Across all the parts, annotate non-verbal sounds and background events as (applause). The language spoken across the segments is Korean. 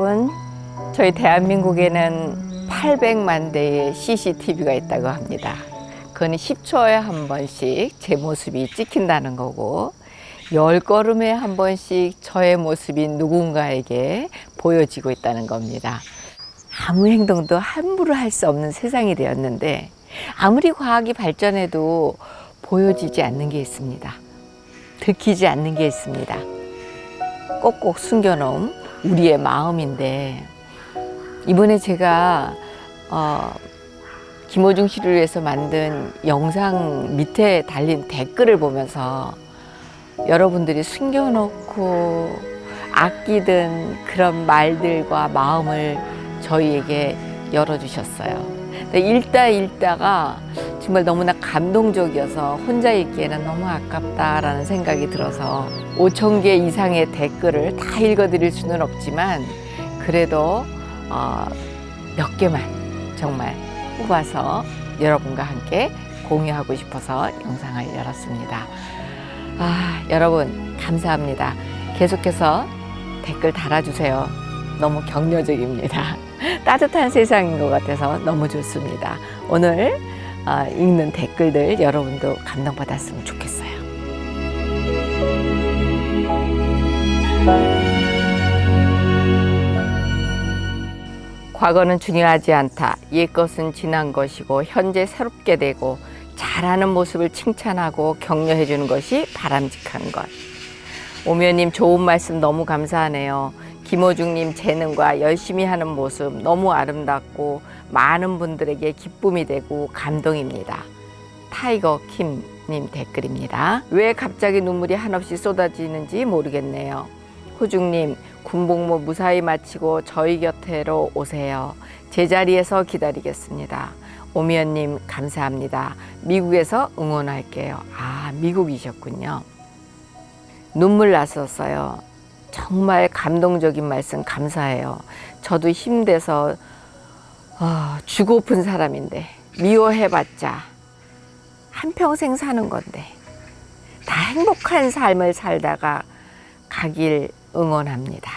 여러분, 저희 대한민국에는 800만 대의 CCTV가 있다고 합니다. 그건 10초에 한 번씩 제 모습이 찍힌다는 거고, 열 걸음에 한 번씩 저의 모습이 누군가에게 보여지고 있다는 겁니다. 아무 행동도 함부로 할 수 없는 세상이 되었는데, 아무리 과학이 발전해도 보여지지 않는 게 있습니다. 들키지 않는 게 있습니다. 꼭꼭 숨겨놓은 우리의 마음인데 이번에 제가 어, 김호중 씨를 위해서 만든 영상 밑에 달린 댓글을 보면서 여러분들이 숨겨놓고 아끼던 그런 말들과 마음을 저희에게 열어주셨어요. 근데 읽다 읽다가 정말 너무나 감동적이어서 혼자 읽기에는 너무 아깝다라는 생각이 들어서 5천 개 이상의 댓글을 다 읽어드릴 수는 없지만 그래도 어, 몇 개만 정말 뽑아서 여러분과 함께 공유하고 싶어서 영상을 열었습니다. 아, 여러분 감사합니다. 계속해서 댓글 달아주세요. 너무 격려적입니다. (laughs) 따뜻한 세상인 것 같아서 너무 좋습니다. 오늘 어, 읽는 댓글들 여러분도 감동받았으면 좋겠어요. 과거는 중요하지 않다. 옛 것은 지난 것이고 현재 새롭게 되고 잘하는 모습을 칭찬하고 격려해 주는 것이 바람직한 것. 오면님 좋은 말씀 너무 감사하네요. 김호중님 재능과 열심히 하는 모습 너무 아름답고 많은 분들에게 기쁨이 되고 감동입니다. 타이거 킴님 댓글입니다. 왜 갑자기 눈물이 한없이 쏟아지는지 모르겠네요. 호중님 군복무 무사히 마치고 저희 곁으로 오세요. 제자리에서 기다리겠습니다. 오미연님 감사합니다. 미국에서 응원할게요. 아 미국이셨군요. 눈물 났었어요. 정말 감동적인 말씀 감사해요. 저도 힘내서 어, 주고픈 사람인데 미워해봤자 한평생 사는 건데 다 행복한 삶을 살다가 가길 응원합니다.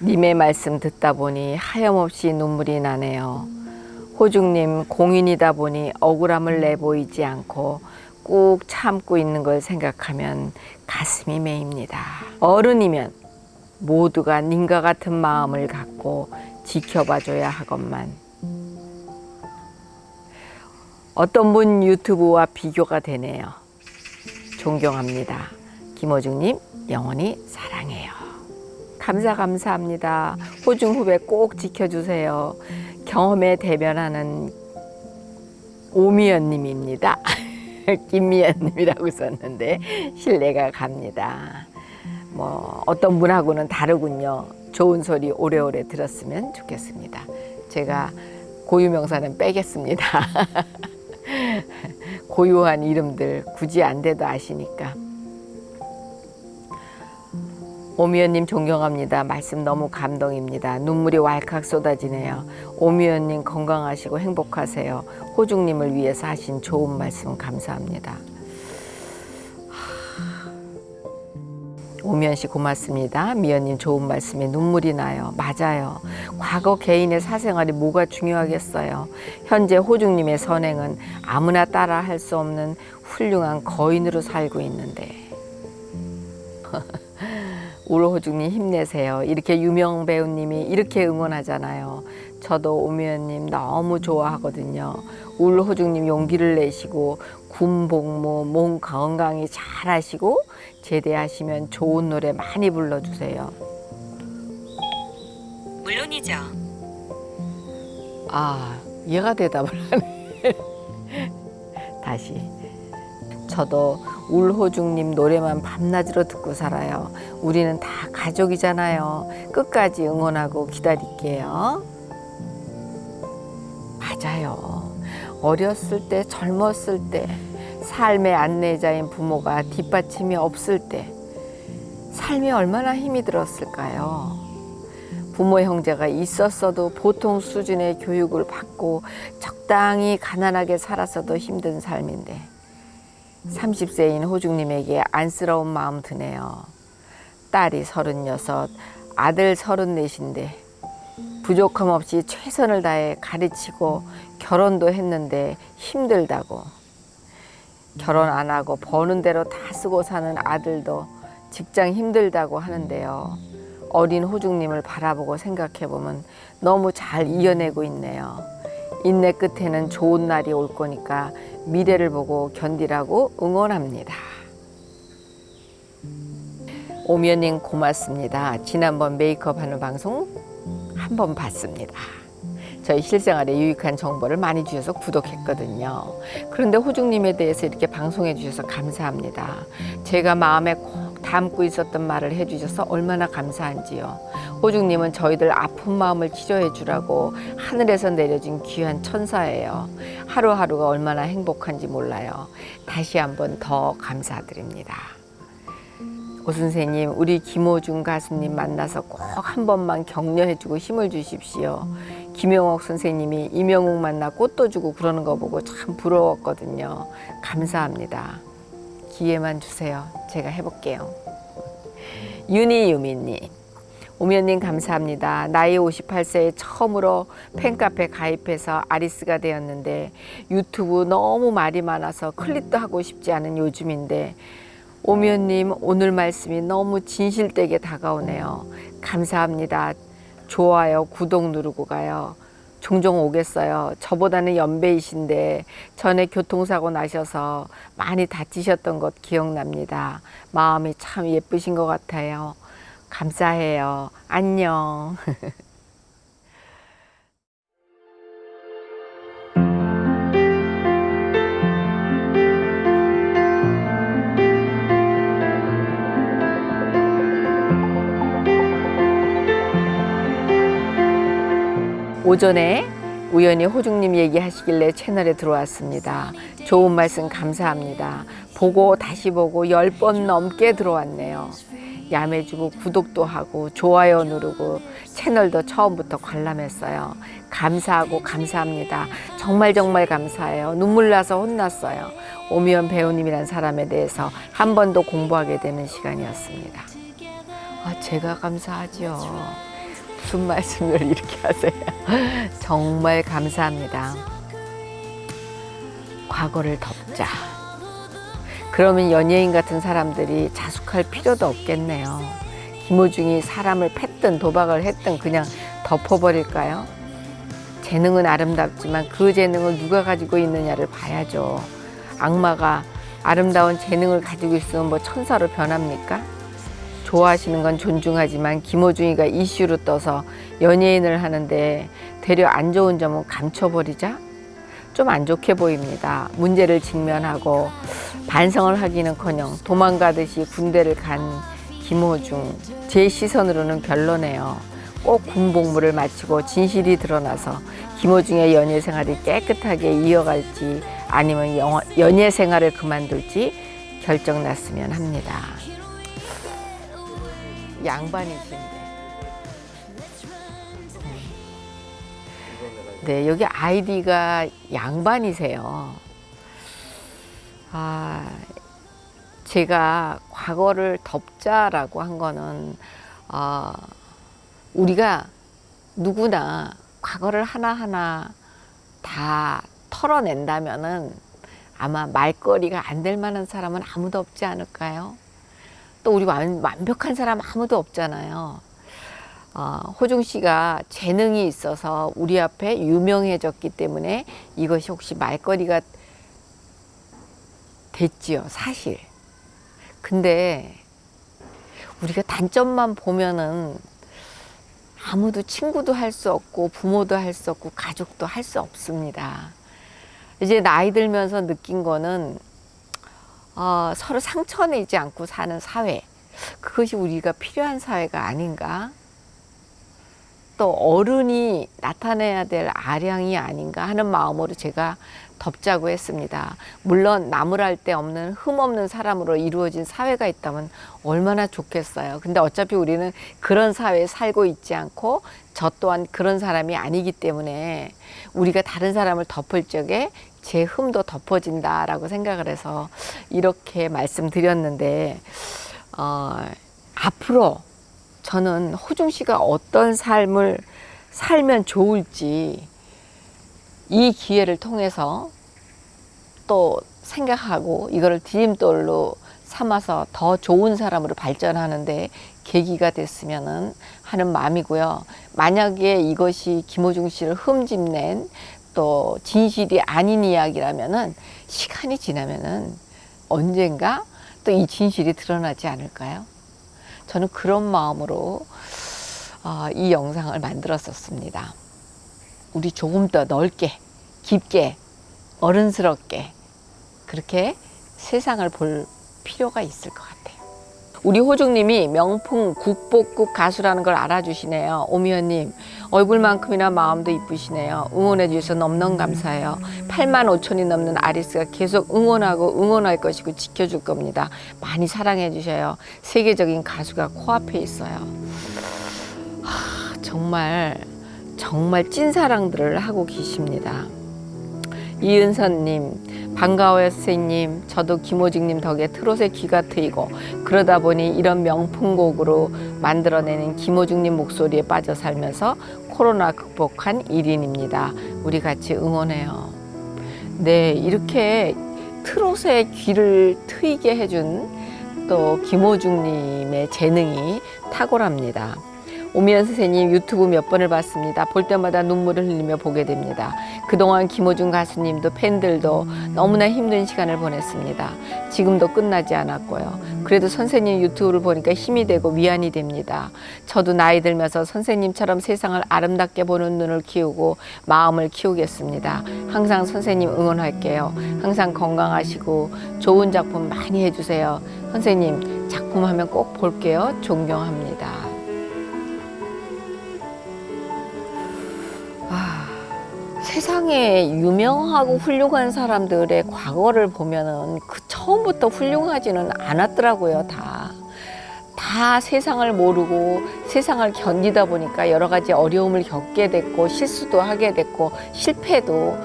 님의 말씀 듣다 보니 하염없이 눈물이 나네요. 호중님 공인이다 보니 억울함을 내보이지 않고 꾹 참고 있는 걸 생각하면 가슴이 메입니다. 어른이면 모두가 님과 같은 마음을 갖고 지켜봐줘야 하건만 어떤 분 유튜브와 비교가 되네요. 존경합니다. 김호중님 영원히 사랑해요. 감사 감사합니다. 호중 후배 꼭 지켜주세요. 경험에 대변하는 오미연님입니다. (laughs) (laughs) 김미연님이라고 썼는데 신뢰가 갑니다. 뭐 어떤 분하고는 다르군요. 좋은 소리 오래오래 들었으면 좋겠습니다. 제가 고유명사는 빼겠습니다. (laughs) 고유한 이름들 굳이 안 돼도 아시니까. 오미연님 존경합니다. 말씀 너무 감동입니다. 눈물이 왈칵 쏟아지네요. 오미연님 건강하시고 행복하세요. 호중님을 위해서 하신 좋은 말씀 감사합니다. 오미연 씨 고맙습니다. 미연님 좋은 말씀에 눈물이 나요. 맞아요. 과거 개인의 사생활이 뭐가 중요하겠어요. 현재 호중님의 선행은 아무나 따라 할 수 없는 훌륭한 거인으로 살고 있는데. 울호중님 힘내세요. 이렇게 유명 배우님이 이렇게 응원하잖아요. 저도 오미연님 너무 좋아하거든요. 울호중님 용기를 내시고 군 복무 몸 건강히 잘 하시고 제대하시면 좋은 노래 많이 불러주세요. 물론이죠. 아, 얘가 대답을 하네. 다시. 저도 울호중님 노래만 밤낮으로 듣고 살아요. 우리는 다 가족이잖아요. 끝까지 응원하고 기다릴게요. 맞아요. 어렸을 때, 젊었을 때, 삶의 안내자인 부모가 뒷받침이 없을 때, 삶이 얼마나 힘이 들었을까요? 부모 형제가 있었어도 보통 수준의 교육을 받고 적당히 가난하게 살았어도 힘든 삶인데 30세인 호중님에게 안쓰러운 마음 드네요. 딸이 서른여섯, 아들 서른넷인데 부족함 없이 최선을 다해 가르치고 결혼도 했는데 힘들다고 결혼 안 하고 버는 대로 다 쓰고 사는 아들도 직장 힘들다고 하는데요. 어린 호중님을 바라보고 생각해 보면 너무 잘 이겨내고 있네요. 인내 끝에는 좋은 날이 올 거니까 미래를 보고 견디라고 응원합니다. 오면님 고맙습니다. 지난번 메이크업 하는 방송 한 번 봤습니다. 저희 실생활에 유익한 정보를 많이 주셔서 구독했거든요. 그런데 호중님에 대해서 이렇게 방송해 주셔서 감사합니다. 제가 마음에 꼭 담고 있었던 말을 해주셔서 얼마나 감사한지요. 호중님은 저희들 아픈 마음을 치료해 주라고 하늘에서 내려진 귀한 천사예요. 하루하루가 얼마나 행복한지 몰라요. 다시 한번 더 감사드립니다. 오 선생님, 우리 김호중 가수님 만나서 꼭 한 번만 격려해주고 힘을 주십시오. 김영옥 선생님이 이명웅 만나 꽃도 주고 그러는 거 보고 참 부러웠거든요. 감사합니다. 기회만 주세요. 제가 해볼게요. 윤희유미님, 오면님 감사합니다. 나이 58세에 처음으로 팬카페 가입해서 아리스가 되었는데 유튜브 너무 말이 많아서 클릭도 하고 싶지 않은 요즘인데 오면님 오늘 말씀이 너무 진실되게 다가오네요. 감사합니다. 좋아요, 구독 누르고 가요. 종종 오겠어요. 저보다는 연배이신데 전에 교통사고 나셔서 많이 다치셨던 것 기억납니다. 마음이 참 예쁘신 것 같아요. 감사해요. 안녕. (laughs) 오전에 우연히 호중님 얘기하시길래 채널에 들어왔습니다. 좋은 말씀 감사합니다. 보고 다시 보고 열 번 넘게 들어왔네요. 야매주고 구독도 하고 좋아요 누르고 채널도 처음부터 관람했어요. 감사하고 감사합니다. 정말 정말 감사해요. 눈물 나서 혼났어요. 오미연 배우님이란 사람에 대해서 한 번 더 공부하게 되는 시간이었습니다. 아, 제가 감사하죠. 무슨 말씀을 이렇게 하세요? (laughs) 정말 감사합니다. 과거를 덮자. 그러면 연예인 같은 사람들이 자숙할 필요도 없겠네요. 김호중이 사람을 팼든 도박을 했든 그냥 덮어버릴까요? 재능은 아름답지만 그 재능을 누가 가지고 있느냐를 봐야죠. 악마가 아름다운 재능을 가지고 있으면 뭐 천사로 변합니까? 좋아하시는 건 존중하지만 김호중이가 이슈로 떠서 연예인을 하는데 되려 안 좋은 점은 감춰버리자? 좀 안 좋게 보입니다. 문제를 직면하고 반성을 하기는커녕 도망가듯이 군대를 간 김호중 제 시선으로는 별로네요. 꼭 군복무를 마치고 진실이 드러나서 김호중의 연예 생활이 깨끗하게 이어갈지 아니면 연예 생활을 그만둘지 결정 났으면 합니다. 양반이신데. 네, 여기 아이디가 양반이세요. 아, 제가 과거를 덮자라고 한 거는, 어, 우리가 누구나 과거를 하나하나 다 털어낸다면은 아마 말거리가 안 될 만한 사람은 아무도 없지 않을까요? 또 우리 완, 완벽한 사람 아무도 없잖아요. 어, 호중 씨가 재능이 있어서 우리 앞에 유명해졌기 때문에 이것이 혹시 말거리가 됐지요, 사실. 근데 우리가 단점만 보면은 아무도 친구도 할 수 없고 부모도 할 수 없고 가족도 할 수 없습니다. 이제 나이 들면서 느낀 거는 어, 서로 상처내지 않고 사는 사회 그것이 우리가 필요한 사회가 아닌가 또 어른이 나타내야 될 아량이 아닌가 하는 마음으로 제가 덮자고 했습니다. 물론 나무랄 데 없는 흠 없는 사람으로 이루어진 사회가 있다면 얼마나 좋겠어요. 근데 어차피 우리는 그런 사회에 살고 있지 않고 저 또한 그런 사람이 아니기 때문에 우리가 다른 사람을 덮을 적에 제 흠도 덮어진다라고 생각을 해서 이렇게 말씀드렸는데 어, 앞으로 저는 호중 씨가 어떤 삶을 살면 좋을지 이 기회를 통해서 또 생각하고 이거를 디딤돌로 삼아서 더 좋은 사람으로 발전하는데 계기가 됐으면 하는 마음이고요. 만약에 이것이 김호중 씨를 흠집낸 또 진실이 아닌 이야기라면은 시간이 지나면은 언젠가 또 이 진실이 드러나지 않을까요? 저는 그런 마음으로 어, 이 영상을 만들었었습니다. 우리 조금 더 넓게, 깊게, 어른스럽게 그렇게 세상을 볼 필요가 있을 것 같아요. 우리 호중님이 명품 국보급 가수라는 걸 알아주시네요. 오미연님 얼굴만큼이나 마음도 이쁘시네요. 응원해 주셔서 넘넘 감사해요. 8만 5천이 넘는 아리스가 계속 응원하고 응원할 것이고 지켜줄 겁니다. 많이 사랑해 주셔요. 세계적인 가수가 코앞에 있어요. 하, 정말 정말 찐사랑들을 하고 계십니다. 이은선님 반가워요 선생님. 저도 김호직님 덕에 트롯에 귀가 트이고 그러다 보니 이런 명품곡으로 만들어내는 김호직님 목소리에 빠져 살면서 코로나 극복한 1인입니다. 우리 같이 응원해요. 네 이렇게 트롯에 귀를 트이게 해준 또 김호중님의 재능이 탁월합니다 오미연 선생님 유튜브 몇 번을 봤습니다. 볼 때마다 눈물을 흘리며 보게 됩니다. 그동안 김호중 가수님도 팬들도 너무나 힘든 시간을 보냈습니다. 지금도 끝나지 않았고요. 그래도 선생님 유튜브를 보니까 힘이 되고 위안이 됩니다. 저도 나이 들면서 선생님처럼 세상을 아름답게 보는 눈을 키우고 마음을 키우겠습니다. 항상 선생님 응원할게요. 항상 건강하시고 좋은 작품 많이 해주세요. 선생님 작품 하면 꼭 볼게요. 존경합니다. 세상에 유명하고 훌륭한 사람들의 과거를 보면은 그 처음부터 훌륭하지는 않았더라고요, 다. 다 세상을 모르고 세상을 견디다 보니까 여러 가지 어려움을 겪게 됐고 실수도 하게 됐고 실패도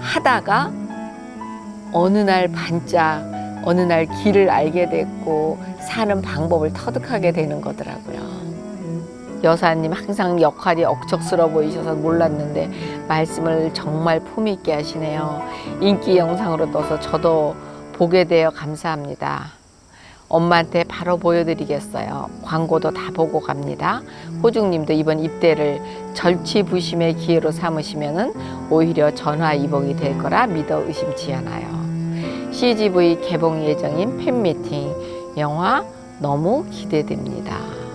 하다가 어느 날 반짝 어느 날 길을 알게 됐고 사는 방법을 터득하게 되는 거더라고요. 여사님 항상 역할이 억척스러워 보이셔서 몰랐는데 말씀을 정말 품 있게 하시네요. 인기 영상으로 떠서 저도 보게 되어 감사합니다. 엄마한테 바로 보여드리겠어요. 광고도 다 보고 갑니다. 호중님도 이번 입대를 절치부심의 기회로 삼으시면 오히려 전화위복이 될 거라 믿어 의심치 않아요. CGV 개봉 예정인 팬미팅 영화 너무 기대됩니다.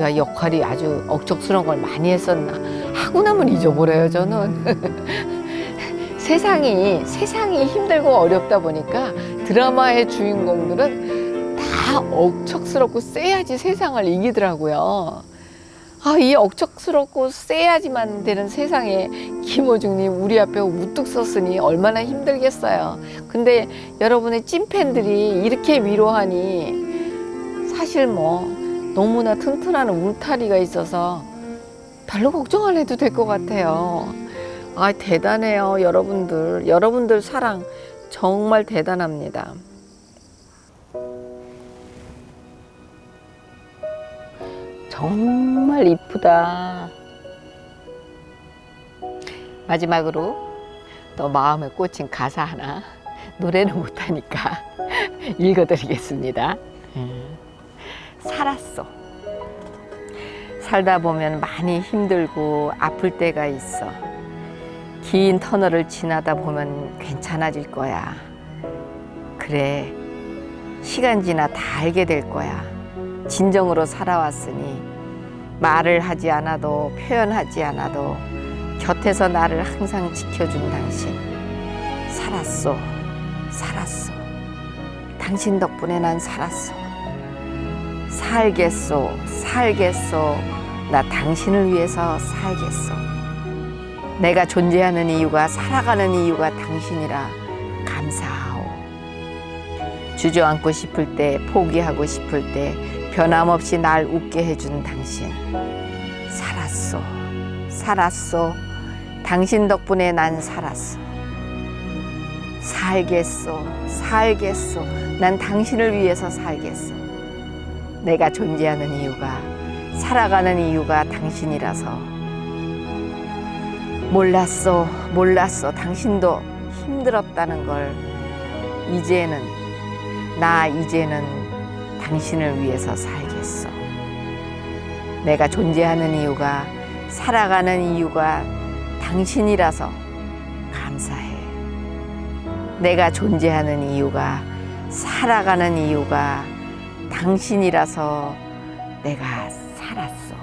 제가 역할이 아주 억척스러운 걸 많이 했었나. 하고 나면 잊어버려요 저는. (laughs) 세상이 세상이 힘들고 어렵다 보니까 드라마의 주인공들은 다 억척스럽고 세야지 세상을 이기더라고요. 아, 이 억척스럽고 세야지만 되는 세상에 김호중님 우리 앞에 우뚝 섰으니 얼마나 힘들겠어요. 근데 여러분의 찐팬들이 이렇게 위로하니 사실 뭐 너무나 튼튼한 울타리가 있어서 별로 걱정 안 해도 될 것 같아요. 아, 대단해요, 여러분들. 여러분들 사랑 정말 대단합니다. 정말 이쁘다. 마지막으로 또 마음에 꽂힌 가사 하나 노래는 못하니까 (laughs) 읽어드리겠습니다. 음. 살았어. 살다 보면 많이 힘들고 아플 때가 있어. 긴 터널을 지나다 보면 괜찮아질 거야. 그래, 시간 지나 다 알게 될 거야. 진정으로 살아왔으니 말을 하지 않아도 표현하지 않아도 곁에서 나를 항상 지켜준 당신. 살았어, 살았어. 당신 덕분에 난 살았어. 살겠소, 살겠소. 나 당신을 위해서 살겠소. 내가 존재하는 이유가 살아가는 이유가 당신이라 감사하오. 주저앉고 싶을 때, 포기하고 싶을 때 변함없이 날 웃게 해준 당신. 살았소, 살았소. 당신 덕분에 난 살았어. 살겠소, 살겠소. 난 당신을 위해서 살겠소. 내가 존재하는 이유가 살아가는 이유가 당신이라서. 몰랐어 몰랐어. 당신도 힘들었다는 걸 이제는 나 이제는 당신을 위해서 살겠어. 내가 존재하는 이유가 살아가는 이유가 당신이라서 감사해. 내가 존재하는 이유가 살아가는 이유가 당신이라서 내가 살았어.